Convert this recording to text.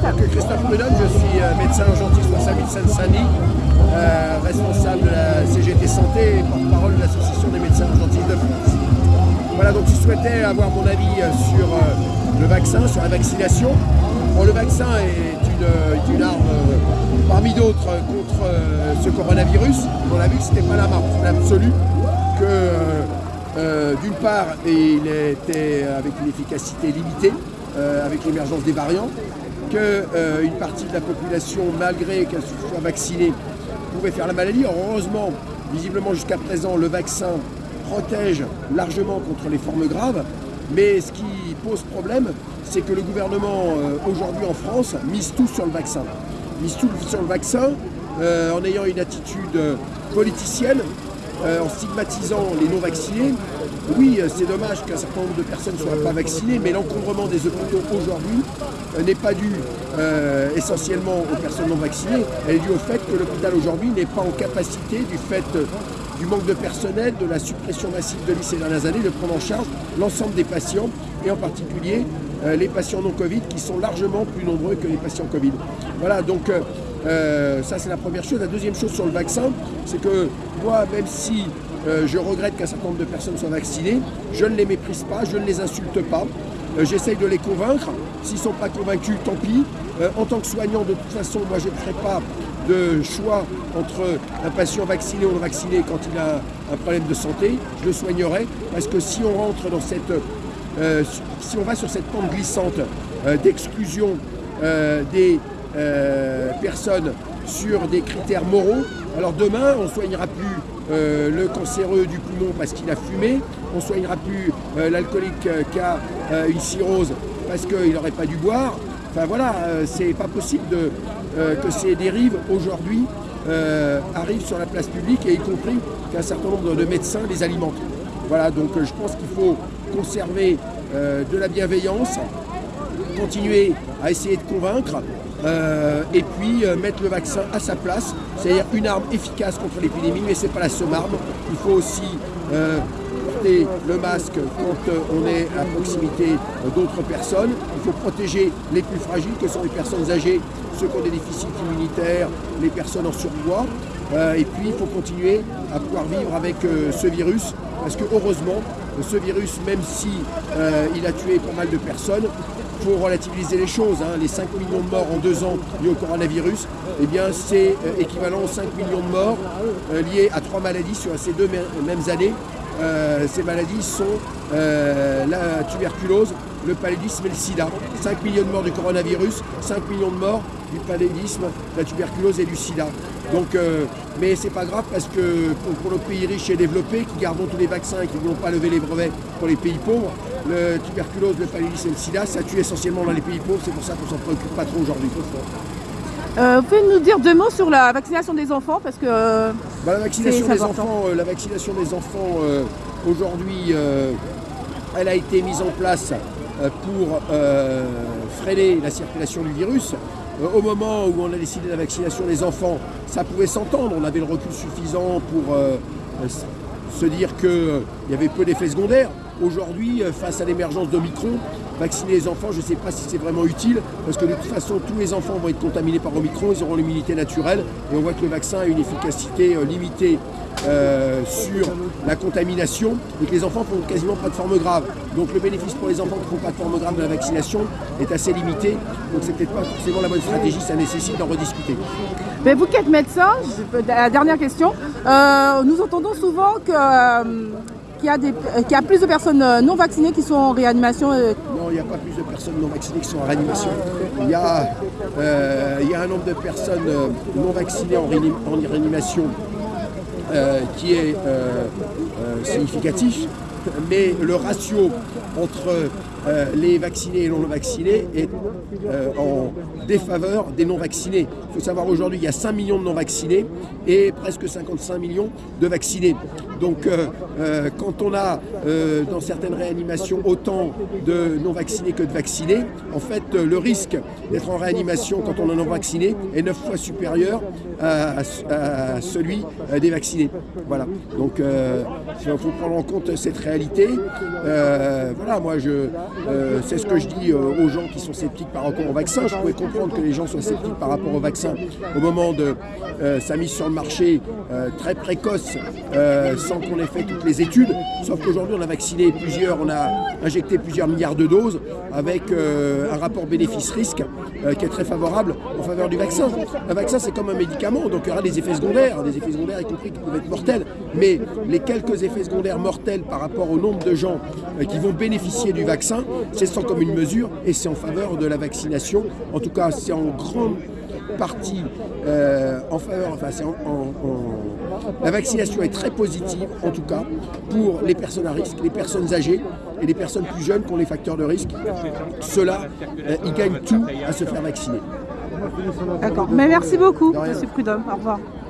Christophe Prudhomme, je suis euh, médecin urgentiste au service Seine-Saint-Denis, euh, responsable de la CGT Santé et porte-parole de l'Association des médecins urgentistes de France. Voilà, donc je souhaitais avoir mon avis euh, sur le vaccin, sur la vaccination. Bon, le vaccin est une, arme parmi d'autres contre ce coronavirus. On a vu que ce n'était pas la marque absolue, que d'une part, il était avec une efficacité limitée, avec l'émergence des variants, qu'une euh, partie de la population, malgré qu'elle soit vaccinée, pouvait faire la maladie. heureusement, visiblement jusqu'à présent, le vaccin protège largement contre les formes graves. Mais ce qui pose problème, c'est que le gouvernement, euh, aujourd'hui en France, mise tout sur le vaccin. Mise tout sur le vaccin euh, en ayant une attitude politicienne, en stigmatisant les non-vaccinés, oui, euh, c'est dommage qu'un certain nombre de personnes ne soient pas vaccinées, mais l'encombrement des hôpitaux aujourd'hui euh, n'est pas dû euh, essentiellement aux personnes non vaccinées, elle est due au fait que l'hôpital aujourd'hui n'est pas en capacité, du fait du manque de personnel, de la suppression massive de lits ces dernières années, de prendre en charge l'ensemble des patients, et en particulier les patients non Covid, qui sont largement plus nombreux que les patients Covid. Voilà, donc ça c'est la première chose. La deuxième chose sur le vaccin, c'est que moi, même si euh, je regrette qu'un certain nombre de personnes soient vaccinées. Je ne les méprise pas, je ne les insulte pas. Euh, j'essaye de les convaincre. S'ils ne sont pas convaincus, tant pis. Euh, en tant que soignant, de toute façon, moi, je ne ferai pas de choix entre un patient vacciné ou non vacciné quand il a un problème de santé. Je le soignerai parce que si on rentre dans cette... si on va sur cette pente glissante d'exclusion des personnes sur des critères moraux, alors demain, on ne soignera plus euh, le cancéreux du poumon parce qu'il a fumé, on ne soignera plus euh, l'alcoolique euh, qui a une cirrhose parce qu'il n'aurait pas dû boire. Enfin voilà, c'est pas possible que ces dérives aujourd'hui arrivent sur la place publique et y compris qu'un certain nombre de médecins les alimentent. Voilà, donc je pense qu'il faut conserver de la bienveillance, continuer à essayer de convaincre, euh, et puis euh, mettre le vaccin à sa place, c'est-à-dire une arme efficace contre l'épidémie, mais ce n'est pas la seule arme. Il faut aussi euh, porter le masque quand on est à proximité d'autres personnes. Il faut protéger les plus fragiles, que sont les personnes âgées, ceux qui ont des déficits immunitaires, les personnes en surpoids. et puis il faut continuer à pouvoir vivre avec ce virus, parce que heureusement, ce virus, même si il a tué pas mal de personnes, pour relativiser les choses. Hein. Les 5 millions de morts en deux ans liés au coronavirus, eh c'est euh, équivalent aux 5 millions de morts euh, liés à trois maladies sur ces deux mêmes années. Euh, ces maladies sont la tuberculose, le paludisme et le sida. 5 millions de morts du coronavirus, 5 millions de morts du paludisme, la tuberculose et du sida. Donc, euh, mais c'est pas grave parce que pour, nos pays riches et développés qui gardons tous les vaccins et qui ne vont pas lever les brevets pour les pays pauvres, le tuberculose, le paludisme et le sida, ça tue essentiellement dans les pays pauvres, c'est pour ça qu'on s'en préoccupe pas trop aujourd'hui. Euh, vous pouvez nous dire deux mots sur la vaccination des enfants parce que bah, la vaccination des enfants, euh, la vaccination des enfants aujourd'hui, elle a été mise en place pour freiner la circulation du virus. Euh, au moment où on a décidé la vaccination des enfants, ça pouvait s'entendre, on avait le recul suffisant pour euh, se dire qu'il y avait peu d'effets secondaires. Aujourd'hui, euh, face à l'émergence d'Omicron, vacciner les enfants, je ne sais pas si c'est vraiment utile, parce que de toute façon, tous les enfants vont être contaminés par Omicron, ils auront l'immunité naturelle, et on voit que le vaccin a une efficacité limitée euh, sur la contamination et que les enfants font quasiment pas de forme grave. Donc le bénéfice pour les enfants qui ne font pas de forme grave de la vaccination est assez limité. Donc c'est peut-être pas forcément la bonne stratégie, ça nécessite d'en rediscuter. Mais vous qui êtes médecin, la dernière question, euh, nous entendons souvent que... Euh, qu'il y, a plus de personnes non vaccinées qui sont en réanimation Non, il n'y a pas plus de personnes non vaccinées qui sont en réanimation. Il y a, il y a un nombre de personnes non vaccinées en, réanimation euh, qui est euh, euh, significatif, mais le ratio entre les vaccinés et non vaccinés est en défaveur des non vaccinés. Il faut savoir aujourd'hui il y a 5 millions de non vaccinés et presque 55 millions de vaccinés. Donc quand on a dans certaines réanimations autant de non vaccinés que de vaccinés, en fait le risque d'être en réanimation quand on est non vacciné est 9 fois supérieur à celui des vaccinés. Voilà. Donc euh, il faut prendre en compte cette réalité. Euh, voilà, moi je, Euh, c'est ce que je dis euh, aux gens qui sont sceptiques par rapport au vaccin. Je pourrais comprendre que les gens soient sceptiques par rapport au vaccin au moment de sa mise sur le marché très précoce, sans qu'on ait fait toutes les études. Sauf qu'aujourd'hui, on a vacciné plusieurs, on a injecté plusieurs milliards de doses avec un rapport bénéfice-risque qui est très favorable en faveur du vaccin. Un vaccin, c'est comme un médicament, donc il y aura des effets secondaires, des effets secondaires y compris qui peuvent être mortels. Mais les quelques effets secondaires mortels par rapport au nombre de gens qui vont bénéficier du vaccin, c'est sans comme une mesure et c'est en faveur de la vaccination. En tout cas, c'est en grande partie euh, en faveur, enfin, la vaccination est très positive, en tout cas, pour les personnes à risque, les personnes âgées et les personnes plus jeunes qui ont les facteurs de risque. Ceux-là, euh, ils gagnent tout à se faire vacciner. D'accord. Mais merci beaucoup, M. Prudhomme. Au revoir.